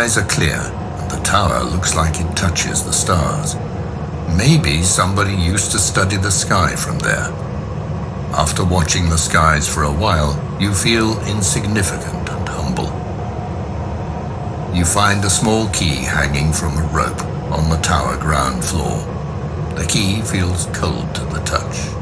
Skies are clear, and the tower looks like it touches the stars. Maybe somebody used to study the sky from there. After watching the skies for a while, you feel insignificant and humble. You find a small key hanging from a rope on the tower ground floor. The key feels cold to the touch.